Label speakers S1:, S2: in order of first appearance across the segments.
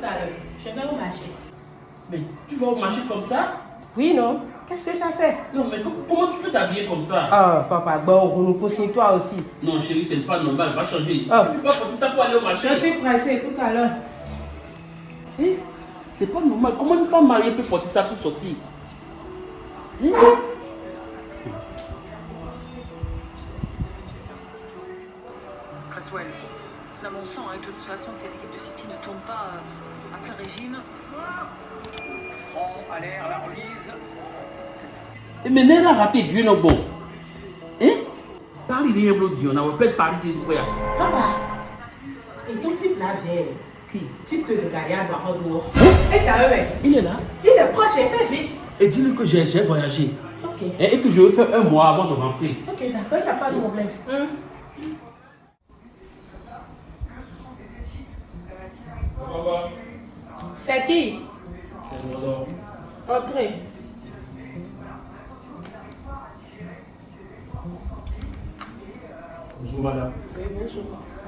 S1: marché.
S2: Mais tu vas au marché comme ça?
S1: Oui, non Qu'est-ce que ça fait?
S2: Non, mais com- comment tu peux t'habiller comme ça?
S1: Ah, papa, bon, on nous pousse toi aussi.
S2: Non, chérie, c'est pas normal, va changer.
S1: Ah.
S2: Tu peux pas porter ça pour aller au marché.
S1: Je suis pressée, tout à l'heure.
S2: Eh, c'est pas normal. Comment une femme mariée peut porter ça pour sortir? Eh
S3: Cresswell. Dans mon sang, hein, de toute façon, que cette équipe de City ne tourne pas euh, à plein régime.
S4: Franc à l'air, la remise.
S2: Eh, Mais n'est-ce pas raté bien au bon Hein? Paris de Yéblo Dion, on va peut-être Paris de Zikoya.
S1: Papa, et ton type là vient.
S2: Qui?
S1: Type de gardien à dehors.
S2: Hein?
S1: Et tu as vu,
S2: Il est là.
S1: il est proche, il fait vite.
S2: Et dis-lui que j'ai j'ai voyagé.
S1: Ok.
S2: Et, et que je vais faire un mois avant de rentrer.
S1: Ok, d'accord, il n'y a pas de problème. C'est qui? Entrez.
S5: Bonjour madame,
S1: Oui, bonjour.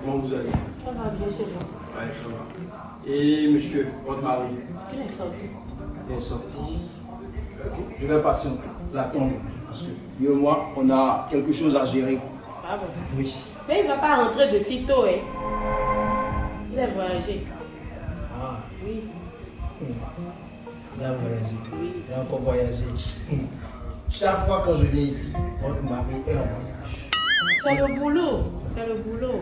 S5: comment vous allez?
S1: Ça va bien chez vous?
S5: Ouais, ça va. Et monsieur, votre mari,
S1: Il est sorti.
S5: il est sorti. Ok, je vais patienter, l'attendre. Parce que lui et moi, on a quelque chose à gérer.
S1: Ah bon?
S5: Oui.
S1: Mais il ne va pas rentrer de sitôt, hein. Il a voyagé.
S5: Ah,
S1: Oui.
S5: il a voyagé. Il a encore voyagé. Chaque fois quand je viens ici, votre mari est en voyage.
S1: C'est le boulot. C'est le boulot.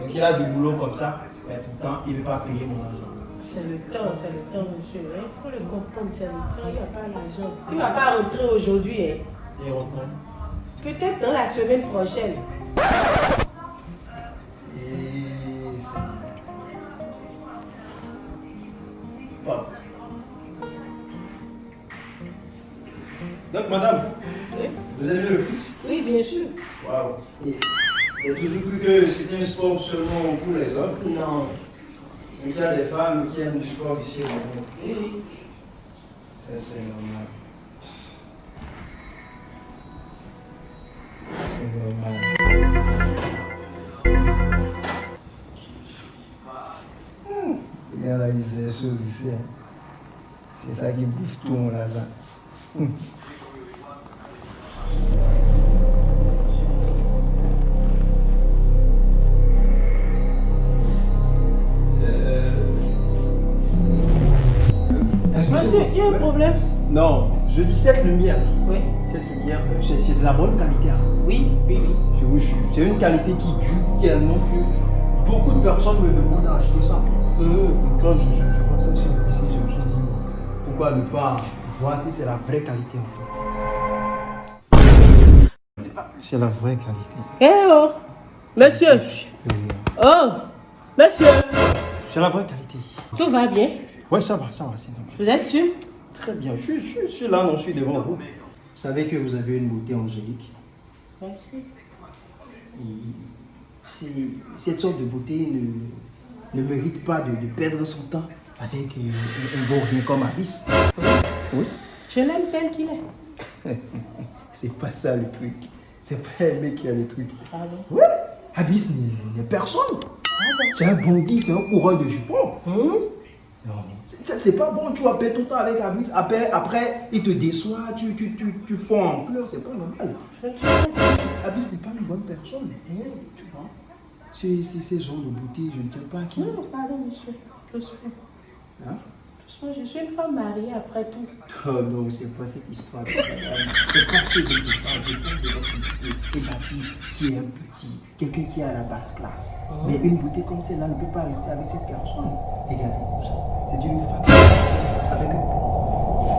S5: Donc il a du boulot comme ça, mais pourtant il ne veut pas payer mon argent.
S1: C'est le temps, c'est le temps, monsieur. Il faut le comprendre, c'est le temps. Il n'y a pas l'argent. Il ne va pas rentrer aujourd'hui, hein.
S5: Et retourne.
S1: Peut-être dans la semaine prochaine.
S5: Donc madame,
S1: Oui,
S5: vous avez vu le foot
S1: oui bien sûr.
S5: Waouh Et Il y a toujours cru que c'était un sport seulement pour les hommes?
S1: Non.
S5: Donc il y a des femmes qui aiment du sport ici au
S1: oui.
S5: Ça c'est normal. C'est normal. Choses ici. hein. C'est ça qui bouffe tout mon argent. Euh, est-ce que
S1: Monsieur,
S5: c'est-
S1: il y a un problème
S5: Non, je dis cette lumière.
S1: Oui.
S5: Cette lumière, euh, c'est de la bonne qualité. hein.
S1: Oui, oui, oui.
S5: Je vous jure. C'est une qualité qui dure tellement que beaucoup de personnes me demandent d'acheter ça.
S1: Mmh.
S5: Quand je, je, je vois ça sur le ici, je me suis dit, pourquoi ne pas voir si c'est la vraie qualité en fait. C'est la vraie qualité.
S1: Eh oh Monsieur Oh Monsieur
S5: C'est la vraie qualité.
S1: Tout va bien?
S5: Oui, ça va, ça va. c'est normal.
S1: Vous êtes sûr?
S5: Très bien. Je, suis- je, suis- je suis là, non, je suis devant vous. Vous savez que vous avez une beauté angélique.
S1: Merci.
S5: Et cette sorte de beauté ne, ne mérite pas de, de perdre son temps avec euh, un, vaurien comme Abyss. Oui,
S1: Je l'aime tel qu'il est.
S5: c'est pas ça le truc. C'est pas un mec qui a le truc.
S1: Pardon?
S5: Ouais, Abyss n'est personne. C'est un bandit, c'est un coureur de jupons.
S1: Hum
S5: Non, c'est- pas bon, tu vas perdre ton temps avec Abyss. Après, après il te déçoit, tu, tu, tu, tu fonds en pleurs, c'est pas normal. Abyss, n'est pas une bonne personne. Tu vois? C'est c'est ce genre de beauté, je ne sais pas qui.
S1: Non, pardon, monsieur. Doucement.
S5: Hein?
S1: Doucement, je suis une femme mariée après tout.
S5: Oh non, c'est pas cette histoire. C'est pas ce dont je parle. Je parle de votre beauté et d'Abyss qui est un petit, quelqu'un qui est à la basse classe. Mais une beauté comme celle-là ne peut pas rester avec cette personne. Regardez tout ça. C'est une femme avec un.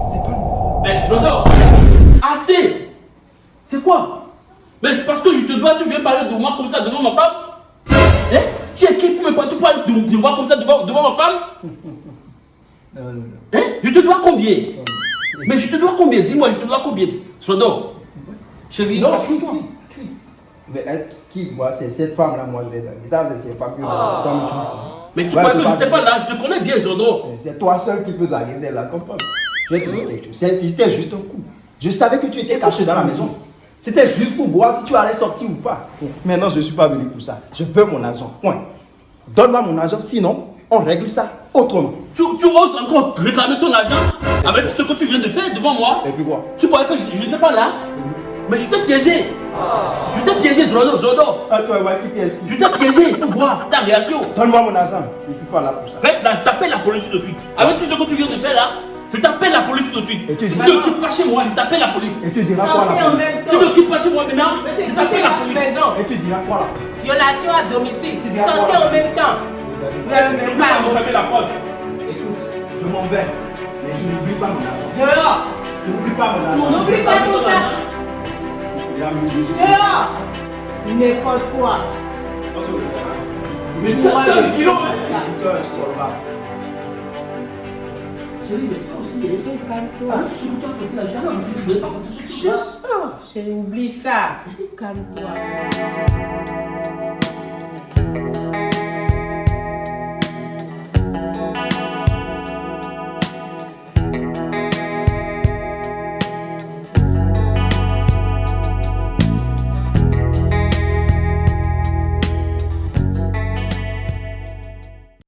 S5: C'est pas normal.
S2: Mais Frodo Assez C'est quoi? Mais c'est parce que je te dois, tu viens parler de moi comme ça devant ma femme? Tu es qui pour me tu parles de, de moi comme ça devant, devant ma femme?
S5: Non, non, non.
S2: Hein? Je te dois combien? Mais je te dois combien? Dis-moi, je te dois combien? Frodo Chérie,
S5: Non, qui,
S2: toi.
S5: qui, qui Mais elle, qui, moi, c'est cette femme-là, moi, je vais donner. Ça, c'est cette femme que Comme tu
S2: Mais tu crois
S5: tu
S2: que je n'étais pas là, je te connais bien, Frodo
S5: C'est toi seul qui peux draguer celle-là, comprends? C'est- C'était juste un coup. Je savais que tu étais caché dans la maison. C'était juste pour voir si tu allais sortir ou pas. Maintenant, je ne suis pas venu pour ça. Je veux mon argent. Point. Donne-moi mon argent, sinon, on règle ça autrement.
S2: Tu, tu oses encore réclamer ton argent avec ce que tu viens de faire devant moi?
S5: Et puis quoi?
S2: Tu croyais que je n'étais pas là? Mais je t'ai piégé. Je t'ai piégé, Drodo, Zodo.
S5: Ah, toi, ouais, qui?
S2: Je t'ai piégé pour voir ta réaction.
S5: Donne-moi mon argent. Je suis pas là pour ça.
S2: Reste là, je t'appelle la police de suite. Avec tout ce que tu viens de faire là, je t'appelle la police tout de suite.
S5: Et tu
S2: ne quittes pas chez moi, je t'appelle la police.
S5: Et tu diras quoi
S6: Sortez
S5: là
S6: en même
S2: Tu ne quittes pas chez moi maintenant,
S6: Monsieur,
S2: je t'appelle la police.
S6: maison.
S5: Et tu diras quoi là
S6: Violation à domicile. Sortez en même temps. Vous n'avez même pas.
S2: vous la porte
S5: Écoute, je m'en vais. Mais je n'oublie pas mon argent.
S6: Dehors.
S5: N'oublie pas mon argent.
S6: N'oublie pas tout ça.
S5: Il a mis-
S6: Dehors. N'importe quoi.
S2: Mais tu as un kilo, hein Chérie, mais toi aussi, il est
S1: Calme-toi.
S2: Avec ce que tu as jamais je ne voulais pas compter.
S1: Juste. Oh, chérie, oublie ça. Calme-toi.